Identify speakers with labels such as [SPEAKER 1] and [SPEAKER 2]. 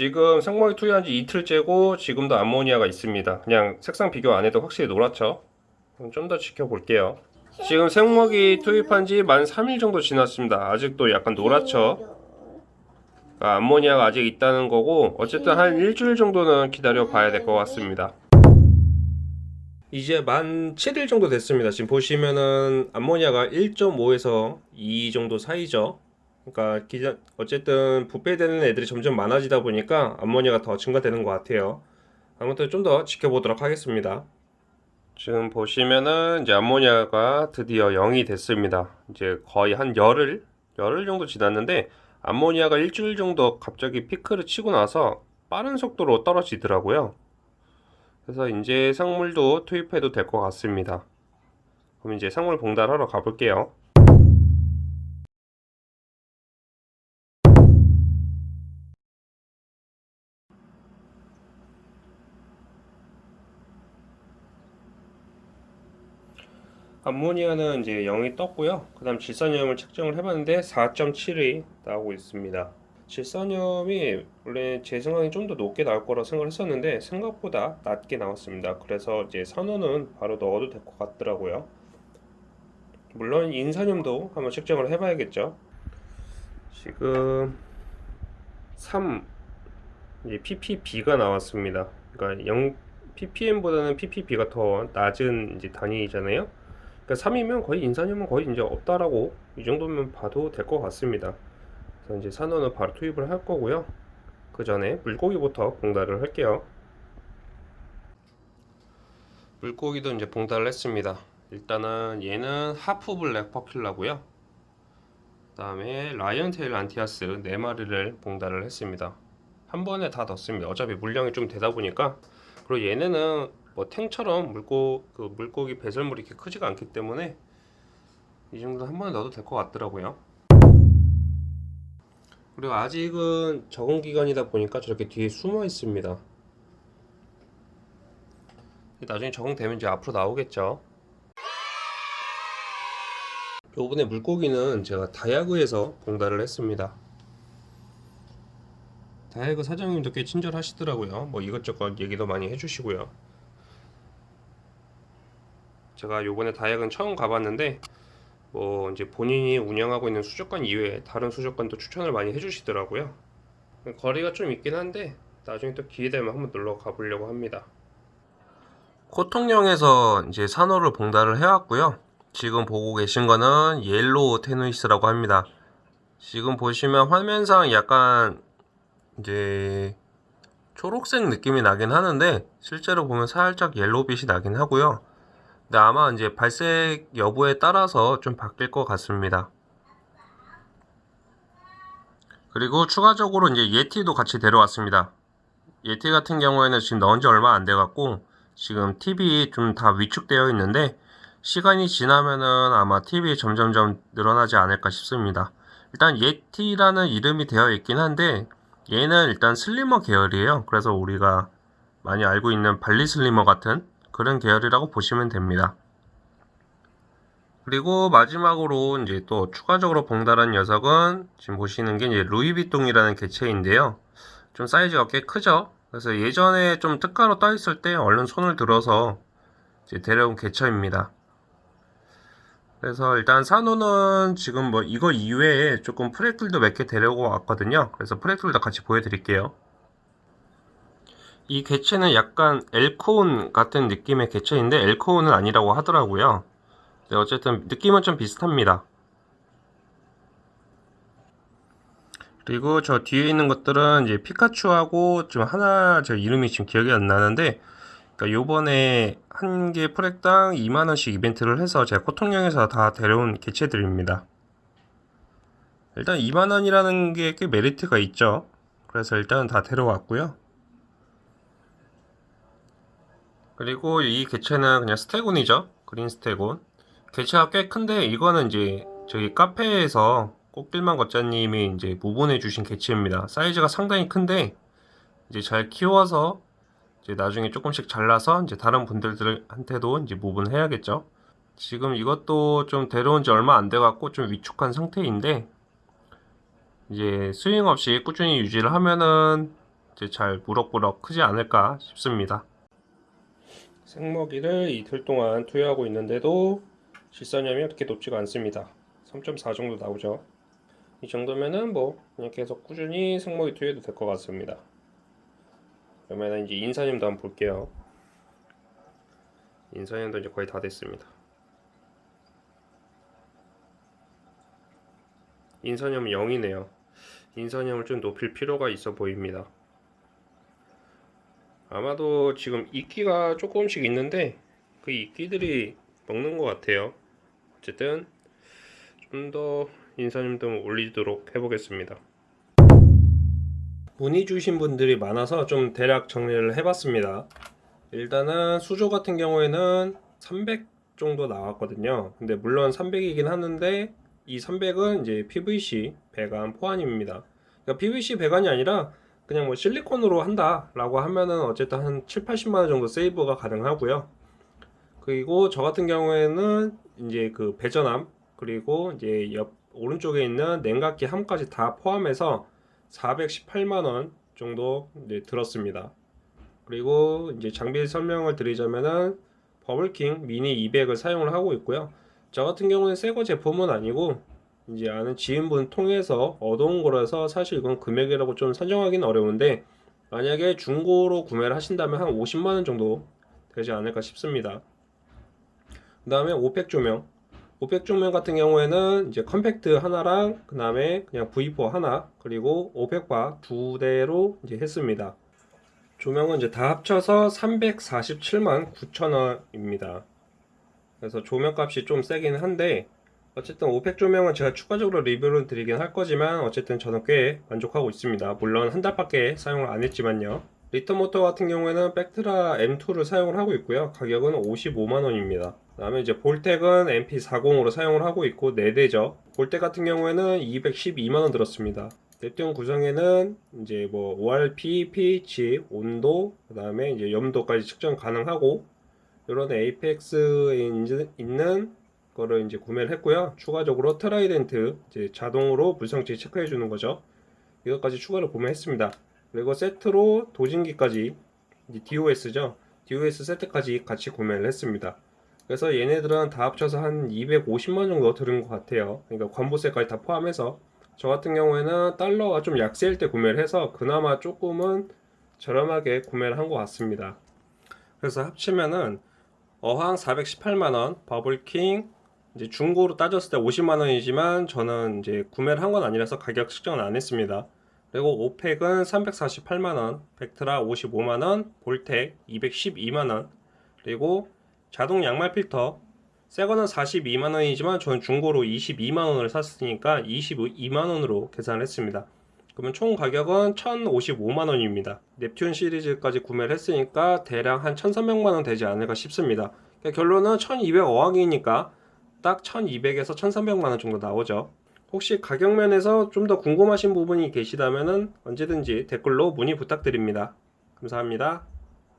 [SPEAKER 1] 지금 생모이 투여한 지 이틀째고 지금도 암모니아가 있습니다. 그냥 색상 비교 안 해도 확실히 노랗죠? 좀 더 지켜볼게요. 지금 생먹이 투입한 지 만 3일 정도 지났습니다. 아직도 약간 노랗죠? 아, 암모니아가 아직 있다는 거고 어쨌든 한 일주일 정도는 기다려 봐야 될 것 같습니다. 이제 만 7일 정도 됐습니다. 지금 보시면은 암모니아가 1.5에서 2 정도 사이죠. 그러니까 기자, 어쨌든 부패되는 애들이 점점 많아지다 보니까 암모니아가 더 증가되는 것 같아요. 아무튼 좀 더 지켜보도록 하겠습니다. 지금 보시면은 이제 암모니아가 드디어 0이 됐습니다. 이제 거의 한 열흘, 열흘 정도 지났는데 암모니아가 일주일 정도 갑자기 피크를 치고 나서 빠른 속도로 떨어지더라고요. 그래서 이제 생물도 투입해도 될 것 같습니다. 그럼 이제 생물 봉달하러 가볼게요. 암모니아는 이제 0이 떴고요. 그 다음 질산염을 측정을 해봤는데 4.7이 나오고 있습니다. 질산염이 원래 제 생각에 좀 더 높게 나올 거라 생각을 했었는데 생각보다 낮게 나왔습니다. 그래서 이제 산호는 바로 넣어도 될 것 같더라고요. 물론 인산염도 한번 측정을 해봐야겠죠. 지금 3 이제 ppb가 나왔습니다. 그러니까 0 ppm보다는 ppb가 더 낮은 이제 단위잖아요. 그러니까 3이면 거의 인산염은 거의 이제 없다라고 이 정도면 봐도 될 것 같습니다. 그래서 이제 산호는 바로 투입을 할 거고요. 그 전에 물고기부터 봉달을 할게요. 물고기도 이제 봉달을 했습니다. 일단은 얘는 half black percula고요. 그 다음에 lyretail anthias 4마리를 봉달을 했습니다. 한 번에 다 넣습니다. 어차피 물량이 좀 되다 보니까 그리고 얘네는 뭐 tang처럼 물고 그 물고기 배설물이 이렇게 크지가 않기 때문에 이 정도 한 번에 넣어도 될 것 같더라고요. 그리고 아직은 적응 기간이다 보니까 저렇게 뒤에 숨어 있습니다. 나중에 적응되면 이제 앞으로 나오겠죠. 요번에 물고기는 제가 다이아그에서 봉달을 했습니다. 다이아그 사장님도 꽤 친절하시더라고요. 뭐 이것저것 얘기도 많이 해주시고요. 제가 요번에 다이아그는 처음 가봤는데 뭐 이제 본인이 운영하고 있는 수족관 이외에 다른 수족관도 추천을 많이 해주시더라고요. 거리가 좀 있긴 한데 나중에 또 기회 되면 한번 놀러 가보려고 합니다. 코통령에서 이제 산호를 봉달을 해왔고요. 지금 보고 계신 거는 yellow tenuis라고 합니다. 지금 보시면 화면상 약간 이제 초록색 느낌이 나긴 하는데 실제로 보면 살짝 yellow빛이 나긴 하고요. 근데 아마 이제 발색 여부에 따라서 좀 바뀔 것 같습니다. 그리고 추가적으로 이제 예티도 같이 데려왔습니다. 예티 같은 경우에는 지금 넣은 지 얼마 안 돼갖고 지금 TV 좀다 위축되어 있는데 시간이 지나면은 아마 TV 점점점 늘어나지 않을까 싶습니다. 일단 예티라는 이름이 되어 있긴 한데 얘는 일단 슬리머 계열이에요. 그래서 우리가 많이 알고 있는 발리 슬리머 같은 그런 계열이라고 보시면 됩니다. 그리고 마지막으로 이제 또 추가적으로 봉달한 녀석은 지금 보시는 게 이제 루이비통이라는 개체인데요. 좀 사이즈가 꽤 크죠? 그래서 예전에 좀 특가로 떠 있을 때 얼른 손을 들어서 이제 데려온 개체입니다. 그래서 일단 산호는 지금 뭐 이거 이외에 조금 프렉들도 몇 개 데려오고 왔거든요. 그래서 프렉들도 같이 보여드릴게요. 이 개체는 약간 엘코온 같은 느낌의 개체인데 엘코온은 아니라고 하더라고요. 네, 어쨌든 느낌은 좀 비슷합니다. 그리고 저 뒤에 있는 것들은 이제 피카츄하고 좀 하나 저 이름이 지금 기억이 안 나는데 그러니까 요번에 한 개 프렉당 2만원씩 이벤트를 해서 제가 코통령에서 다 데려온 개체들입니다. 일단 2만원이라는 게 꽤 메리트가 있죠. 그래서 일단 다 데려왔고요. 그리고 이 개체는 그냥 스테곤이죠. 그린 스테곤. 개체가 꽤 큰데 이거는 이제 저기 카페에서 꽃길만 걷자님이 이제 무본해 주신 개체입니다. 사이즈가 상당히 큰데 이제 잘 키워서 이제 나중에 조금씩 잘라서 이제 다른 분들한테도 이제 무분해야겠죠. 지금 이것도 좀 데려온 지 얼마 안 돼 갖고 좀 위축한 상태인데 이제 스윙 없이 꾸준히 유지를 하면은 이제 잘 무럭무럭 크지 않을까 싶습니다. 생먹이를 이틀 동안 투여하고 있는데도 질산염이 그렇게 높지가 않습니다. 3.4 정도 나오죠. 이 정도면은 뭐 그냥 계속 꾸준히 생먹이 투여해도 될 것 같습니다. 그러면 이제 인사염도 한번 볼게요. 인사염도 이제 거의 다 됐습니다. 인산염은 0이네요. 인산염을 좀 높일 필요가 있어 보입니다. 아마도 지금 이끼가 조금씩 있는데 그 이끼들이 먹는 것 같아요. 어쨌든 좀 더 인산염 좀 올리도록 해보겠습니다. 문의 주신 분들이 많아서 좀 대략 정리를 해봤습니다. 일단은 수조 같은 경우에는 300 정도 나왔거든요. 근데 물론 300이긴 하는데 이 300은 이제 PVC 배관 포환입니다. 그러니까 PVC 배관이 아니라 그냥 뭐 실리콘으로 한다라고 하면은 어쨌든 한 7, 80만 원 정도 세이브가 가능하고요. 그리고 저 같은 경우에는 이제 그 배전함 그리고 이제 옆 오른쪽에 있는 냉각기 함까지 다 포함해서 418만 원 정도 이제 들었습니다. 그리고 이제 장비 설명을 드리자면은 버블킹 미니 200을 사용을 하고 있고요. 저 같은 경우는 새거 제품은 아니고 이제 아는 지인분 통해서 얻어온 거라서 사실 이건 금액이라고 좀 산정하기는 어려운데 만약에 중고로 구매를 하신다면 한 50만 원 정도 되지 않을까 싶습니다. 그 다음에 500 조명 500 조명 같은 경우에는 이제 컴팩트 하나랑 그 다음에 그냥 V4 하나 그리고 500바 두 대로 이제 했습니다. 조명은 이제 다 합쳐서 347만 9천 원입니다. 그래서 조명값이 좀 세긴 한데 어쨌든 500 조명은 제가 추가적으로 리뷰를 드리긴 할 거지만 어쨌든 저는 꽤 만족하고 있습니다. 물론 한 달밖에 사용을 안 했지만요. 리턴 모터 같은 경우에는 벡트라 M2를 사용을 하고 있고요. 가격은 55만 원입니다. 그 다음에 이제 볼텍은 MP40으로 사용을 하고 있고 4대죠. 볼텍 같은 경우에는 212만 원 들었습니다. 넵튠 구성에는 이제 뭐 ORP, pH, 온도, 그 다음에 이제 염도까지 측정 가능하고 이런 에이펙스에 있는 거를 이제 구매를 했고요. 추가적으로 트라이덴트 이제 자동으로 물성치 체크해 주는 거죠. 이것까지 추가로 구매했습니다. 그리고 세트로 dosing기까지 DOS죠. DOS 세트까지 같이 구매를 했습니다. 그래서 얘네들은 다 합쳐서 한 250만 정도 들은 것 같아요. 그러니까 관부가세까지 다 포함해서 저 같은 경우에는 달러가 좀 약세일 때 구매를 해서 그나마 조금은 저렴하게 구매를 한 것 같습니다. 그래서 합치면은 어항 418만원, 버블킹 이제 중고로 따졌을 때 50만원이지만 저는 이제 구매를 한 건 아니라서 가격 측정을 안 했습니다. 그리고 오펙은 348만원, 벡트라 55만원, 볼텍 212만원, 그리고 자동 양말 필터 새거는 42만원이지만 저는 중고로 22만원을 샀으니까 22만원으로 계산을 했습니다. 그러면 총 가격은 1055만원입니다. 넵튠 시리즈까지 구매를 했으니까 대략 한 1300만원 되지 않을까 싶습니다. 결론은 1200 어항이니까 딱 1200에서 1300만 원 정도 나오죠. 혹시 가격 면에서 좀 더 궁금하신 부분이 계시다면 언제든지 댓글로 문의 부탁드립니다. 감사합니다.